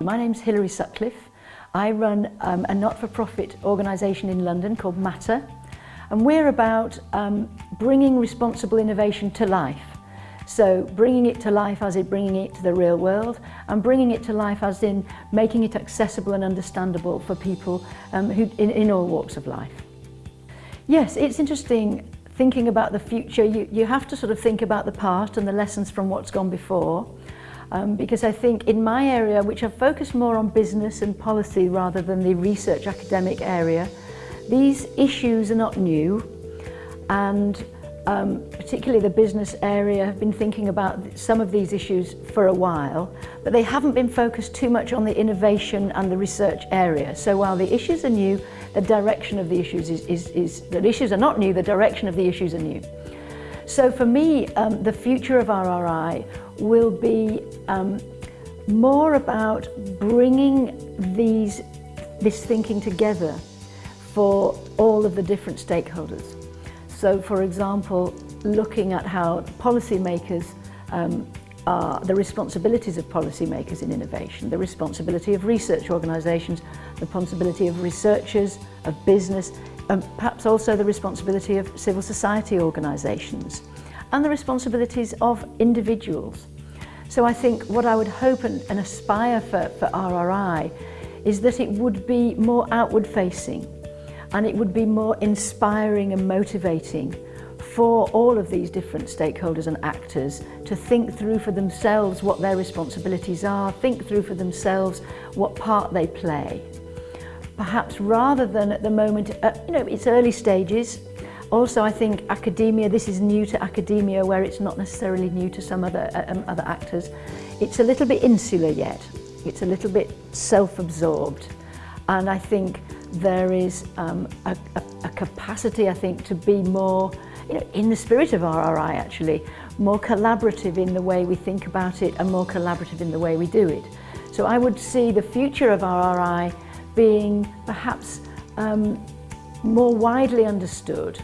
My name's Hilary Sutcliffe. I run um, a not-for-profit organisation in London called Matter and we're about um, bringing responsible innovation to life. So bringing it to life as in bringing it to the real world and bringing it to life as in making it accessible and understandable for people um, who, in, in all walks of life. Yes, it's interesting thinking about the future. You, you have to sort of think about the past and the lessons from what's gone before. Um, because I think in my area, which I've focused more on business and policy rather than the research academic area, these issues are not new and um, particularly the business area, have been thinking about some of these issues for a while, but they haven't been focused too much on the innovation and the research area. So while the issues are new, the direction of the issues is, is, is the issues are not new, the direction of the issues are new. So for me, um, the future of RRI will be um, more about bringing these, this thinking together for all of the different stakeholders. So for example, looking at how policymakers um, are the responsibilities of policymakers in innovation, the responsibility of research organisations, the responsibility of researchers, of business, and perhaps also the responsibility of civil society organisations, and the responsibilities of individuals. So I think what I would hope and, and aspire for, for RRI is that it would be more outward facing and it would be more inspiring and motivating for all of these different stakeholders and actors to think through for themselves what their responsibilities are, think through for themselves what part they play. Perhaps rather than at the moment, uh, you know, it's early stages, Also, I think academia, this is new to academia where it's not necessarily new to some other, uh, um, other actors. It's a little bit insular yet. It's a little bit self-absorbed. And I think there is um, a, a, a capacity, I think, to be more, you know, in the spirit of RRI actually, more collaborative in the way we think about it and more collaborative in the way we do it. So I would see the future of RRI being perhaps um, more widely understood.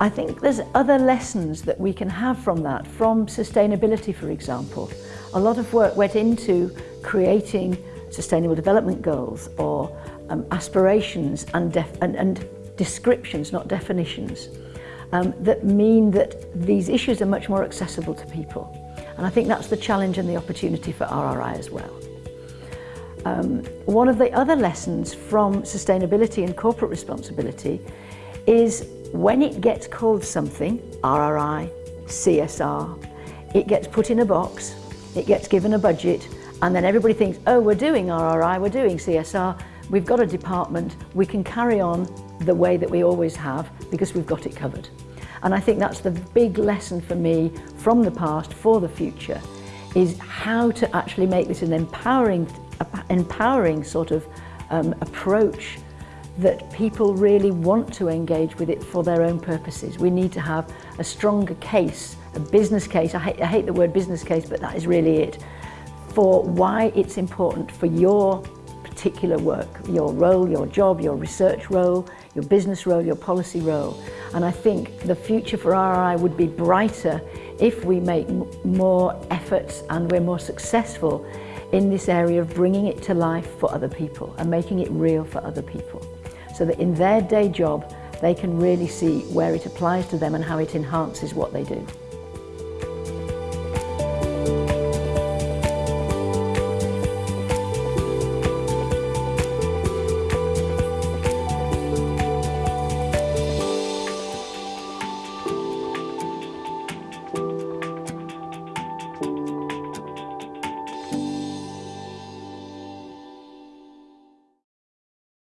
I think there's other lessons that we can have from that, from sustainability, for example. A lot of work went into creating sustainable development goals or um, aspirations and, and, and descriptions, not definitions, um, that mean that these issues are much more accessible to people. And I think that's the challenge and the opportunity for RRI as well. Um, one of the other lessons from sustainability and corporate responsibility is when it gets called something, RRI, CSR, it gets put in a box, it gets given a budget, and then everybody thinks, oh, we're doing RRI, we're doing CSR, we've got a department, we can carry on the way that we always have because we've got it covered. And I think that's the big lesson for me from the past for the future, is how to actually make this an empowering, empowering sort of um, approach that people really want to engage with it for their own purposes. We need to have a stronger case, a business case, I hate, I hate the word business case, but that is really it, for why it's important for your particular work, your role, your job, your research role, your business role, your policy role. And I think the future for RRI would be brighter if we make more efforts and we're more successful in this area of bringing it to life for other people and making it real for other people. So that in their day job, they can really see where it applies to them and how it enhances what they do.